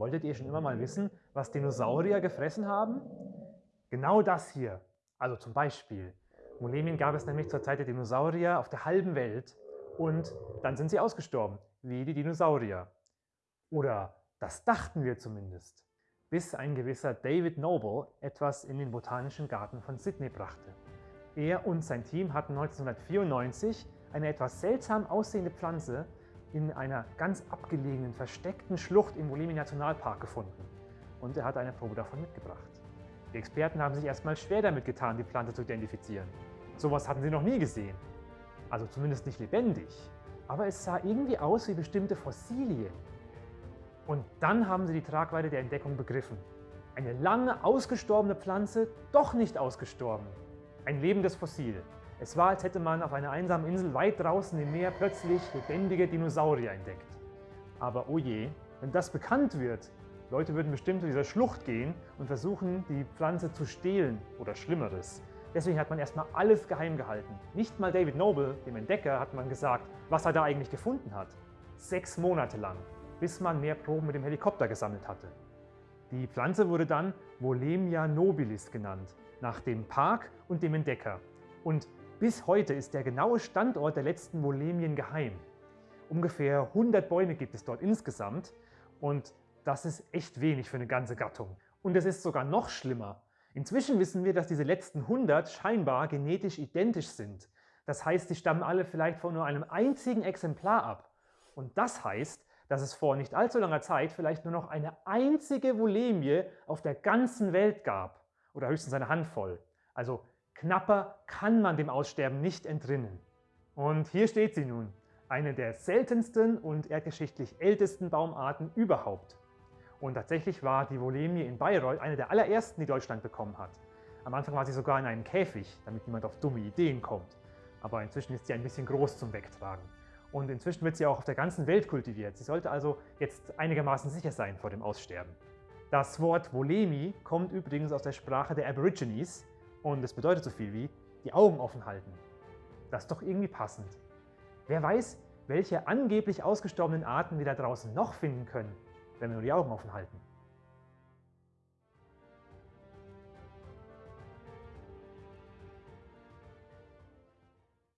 Wolltet ihr schon immer mal wissen, was Dinosaurier gefressen haben? Genau das hier. Also zum Beispiel. Molemien gab es nämlich zur Zeit der Dinosaurier auf der halben Welt und dann sind sie ausgestorben, wie die Dinosaurier. Oder das dachten wir zumindest, bis ein gewisser David Noble etwas in den Botanischen Garten von Sydney brachte. Er und sein Team hatten 1994 eine etwas seltsam aussehende Pflanze in einer ganz abgelegenen, versteckten Schlucht im Wolemi Nationalpark gefunden und er hat eine Probe davon mitgebracht. Die Experten haben sich erstmal schwer damit getan, die Pflanze zu identifizieren. Sowas hatten sie noch nie gesehen. Also zumindest nicht lebendig. Aber es sah irgendwie aus wie bestimmte Fossilien. Und dann haben sie die Tragweite der Entdeckung begriffen. Eine lange ausgestorbene Pflanze, doch nicht ausgestorben. Ein lebendes Fossil. Es war, als hätte man auf einer einsamen Insel weit draußen im Meer plötzlich lebendige Dinosaurier entdeckt. Aber oh je, wenn das bekannt wird, Leute würden bestimmt zu dieser Schlucht gehen und versuchen, die Pflanze zu stehlen oder Schlimmeres. Deswegen hat man erstmal alles geheim gehalten. Nicht mal David Noble, dem Entdecker, hat man gesagt, was er da eigentlich gefunden hat. Sechs Monate lang, bis man mehr Proben mit dem Helikopter gesammelt hatte. Die Pflanze wurde dann Wolemia nobilis genannt, nach dem Park und dem Entdecker. Und bis heute ist der genaue Standort der letzten Molemien geheim. Ungefähr 100 Bäume gibt es dort insgesamt und das ist echt wenig für eine ganze Gattung. Und es ist sogar noch schlimmer. Inzwischen wissen wir, dass diese letzten 100 scheinbar genetisch identisch sind. Das heißt, sie stammen alle vielleicht von nur einem einzigen Exemplar ab. Und das heißt, dass es vor nicht allzu langer Zeit vielleicht nur noch eine einzige Volemie auf der ganzen Welt gab. Oder höchstens eine Handvoll. Also Knapper kann man dem Aussterben nicht entrinnen. Und hier steht sie nun, eine der seltensten und erdgeschichtlich ältesten Baumarten überhaupt. Und tatsächlich war die Volemie in Bayreuth eine der allerersten, die Deutschland bekommen hat. Am Anfang war sie sogar in einem Käfig, damit niemand auf dumme Ideen kommt. Aber inzwischen ist sie ein bisschen groß zum Wegtragen. Und inzwischen wird sie auch auf der ganzen Welt kultiviert. Sie sollte also jetzt einigermaßen sicher sein vor dem Aussterben. Das Wort Volemi kommt übrigens aus der Sprache der Aborigines und es bedeutet so viel wie die Augen offen halten. Das ist doch irgendwie passend. Wer weiß, welche angeblich ausgestorbenen Arten wir da draußen noch finden können, wenn wir nur die Augen offen halten.